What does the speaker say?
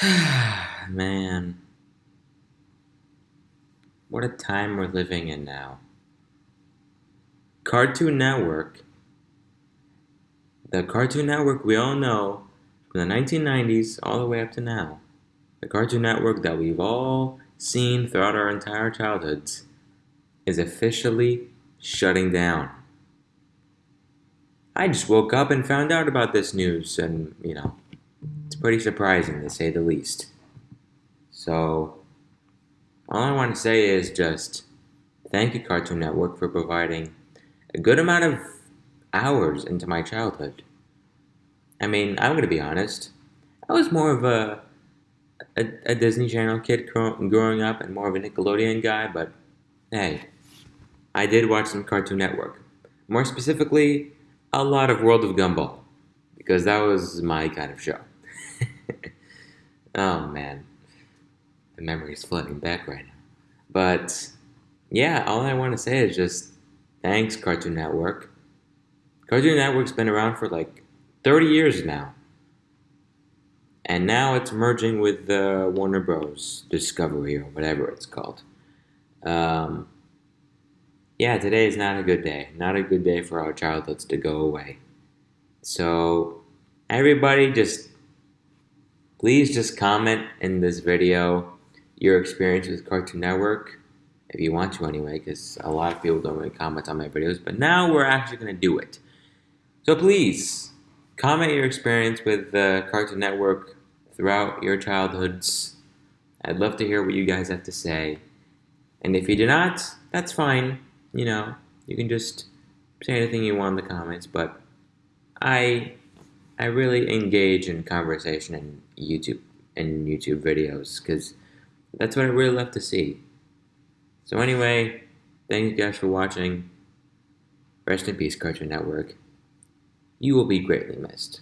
Man. What a time we're living in now. Cartoon Network. The Cartoon Network we all know from the 1990s all the way up to now. The Cartoon Network that we've all seen throughout our entire childhoods is officially shutting down. I just woke up and found out about this news, and you know, pretty surprising to say the least. So, all I want to say is just thank you, Cartoon Network, for providing a good amount of hours into my childhood. I mean, I'm going to be honest, I was more of a, a, a Disney Channel kid growing up and more of a Nickelodeon guy, but hey, I did watch some Cartoon Network. More specifically, a lot of World of Gumball, because that was my kind of show. Oh man, the memory is flooding back right now. But yeah, all I want to say is just thanks, Cartoon Network. Cartoon Network's been around for like 30 years now. And now it's merging with uh, Warner Bros. Discovery or whatever it's called. Um, yeah, today is not a good day. Not a good day for our childhoods to go away. So, everybody, just please just comment in this video your experience with Cartoon Network, if you want to anyway, because a lot of people don't really comment on my videos. But now we're actually going to do it. So please comment your experience with the Cartoon Network throughout your childhoods. I'd love to hear what you guys have to say. And if you do not, that's fine you know, you can just say anything you want in the comments, but I I really engage in conversation in YouTube and YouTube videos because that's what I really love to see. So anyway, thank you guys for watching. Rest in peace, Cartoon Network. You will be greatly missed.